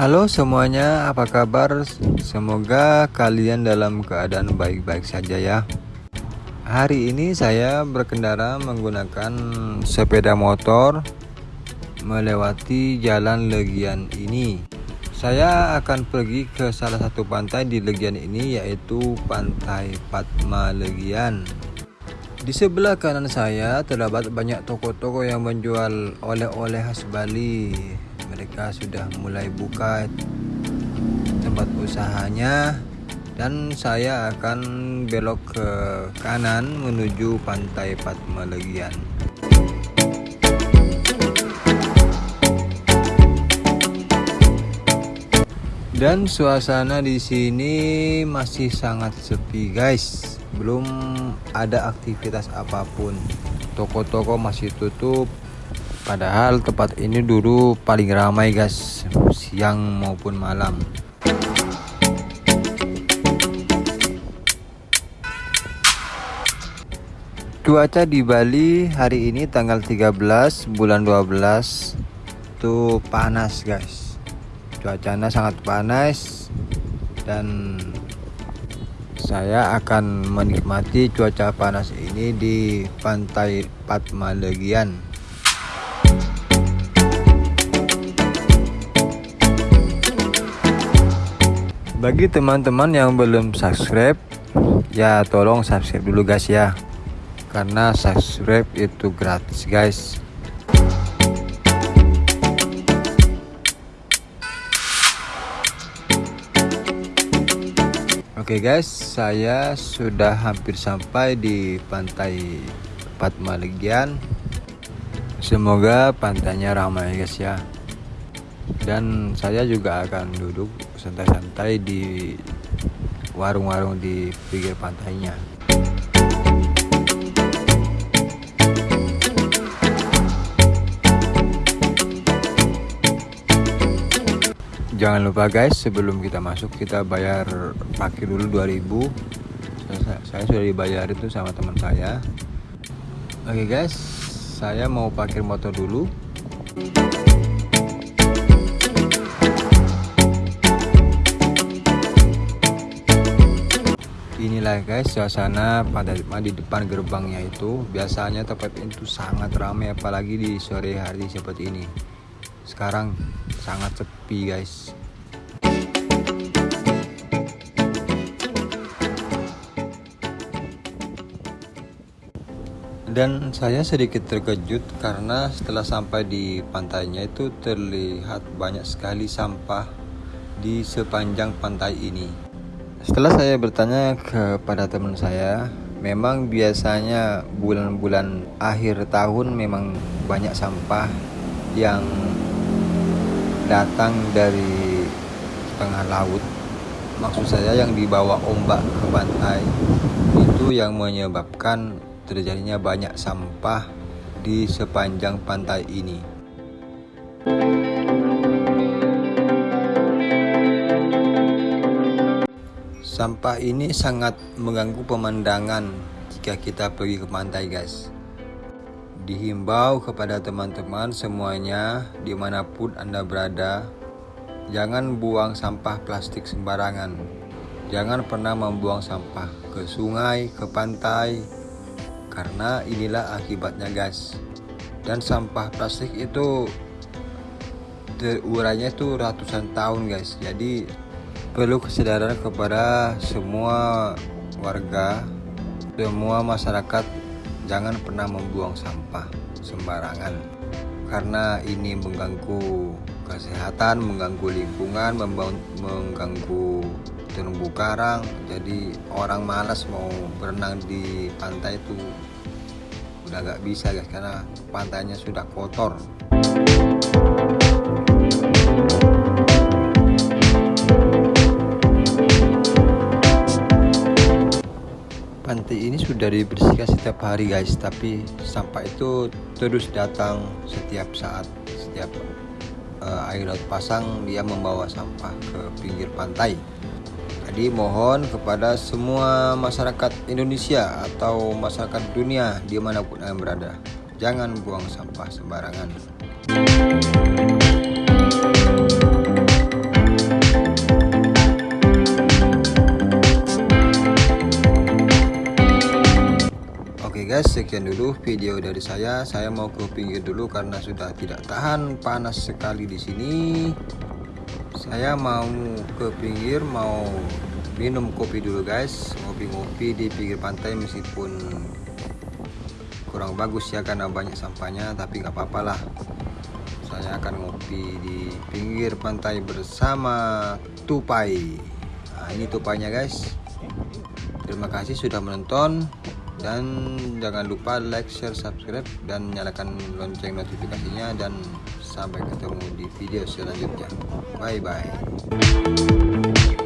Halo semuanya, apa kabar? Semoga kalian dalam keadaan baik-baik saja ya. Hari ini saya berkendara menggunakan sepeda motor melewati jalan Legian ini. Saya akan pergi ke salah satu pantai di Legian ini yaitu Pantai Patma Legian. Di sebelah kanan saya terdapat banyak toko-toko yang menjual oleh-oleh khas Bali mereka sudah mulai buka tempat usahanya dan saya akan belok ke kanan menuju pantai Patma Legian. Dan suasana di sini masih sangat sepi guys. Belum ada aktivitas apa pun. Toko-toko masih tutup Padahal tempat ini dulu paling ramai guys. Siang maupun malam. Cuaca di Bali hari ini tanggal 13 bulan 12 Itu panas guys. Cuacanya sangat panas Dan saya akan menikmati cuaca panas ini di pantai Patmalegian bagi teman-teman yang belum subscribe ya tolong subscribe dulu guys ya. Karena subscribe itu gratis guys. Oke okay guys, saya sudah hampir sampai di pantai Patmalegian. Semoga pantainya ramai guys ya dan saya juga akan duduk santai-santai di warung-warung di pinggir pantainya. Jangan lupa guys sebelum kita masuk kita bayar parkir dulu 2000 saya, saya sudah dibayar itu sama teman saya. Oke okay guys saya mau parkir motor dulu inilah guys. Suasana pada di depan gerbangnya itu biasanya tempat itu sangat ramai apalagi di sore hari seperti ini. Sekarang sangat sepi guys. Dan saya sedikit terkejut karena setelah sampai di pantainya itu terlihat banyak sekali sampah di sepanjang pantai ini setelah saya bertanya kepada teman saya, memang biasanya bulan-bulan akhir tahun memang banyak sampah yang datang dari tengah laut. Maksud saya yang dibawa ombak ke pantai itu yang menyebabkan terjadinya banyak sampah di sepanjang pantai ini. Sampah ini sangat mengganggu pemandangan jika kita pergi ke pantai guys. Dihimbau kepada teman-teman semuanya di mana pun anda berada, jangan buang sampah plastik sembarangan. Jangan pernah membuang sampah ke sungai, ke pantai, karena inilah akibatnya guys. Dan sampah plastik itu terurainya itu ratusan tahun guys. Jadi perlu kesadaran kepada semua warga, semua masyarakat jangan pernah membuang sampah sembarangan karena ini mengganggu kesehatan, mengganggu lingkungan, mengganggu terumbu karang. Jadi orang malas mau berenang di pantai itu udah gak bisa guys karena pantainya sudah kotor. Ini sudah dibersihkan setiap hari guys. Tapi sampah itu terus datang setiap saat setiap uh, air laut pasang dia membawa sampah ke pinggir pantai. Jadi mohon kepada semua masyarakat Indonesia atau masyarakat dunia di mana pun yang berada jangan buang sampah sembarangan guys sekian dulu video dari saya. Saya mau ke pinggir dulu karena sudah tidak tahan panas sekali di sini. Saya mau ke pinggir mau minum kopi dulu guys. Ngopi-ngopi di pinggir pantai meskipun kurang bagus ya karena banyak sampahnya tapi nggak apa-apa lah. Saya akan ngopi di pinggir pantai bersama tupai. Nah ini tupainya guys. Terima kasih sudah menonton dan jangan lupa like share subscribe dan nyalakan lonceng notifikasinya dan sampai ketemu di video selanjutnya. Bye bye